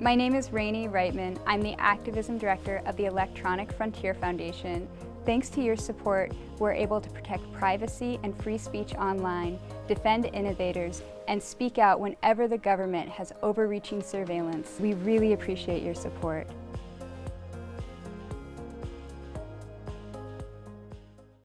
My name is Rainey Reitman. I'm the Activism Director of the Electronic Frontier Foundation. Thanks to your support, we're able to protect privacy and free speech online, defend innovators, and speak out whenever the government has overreaching surveillance. We really appreciate your support.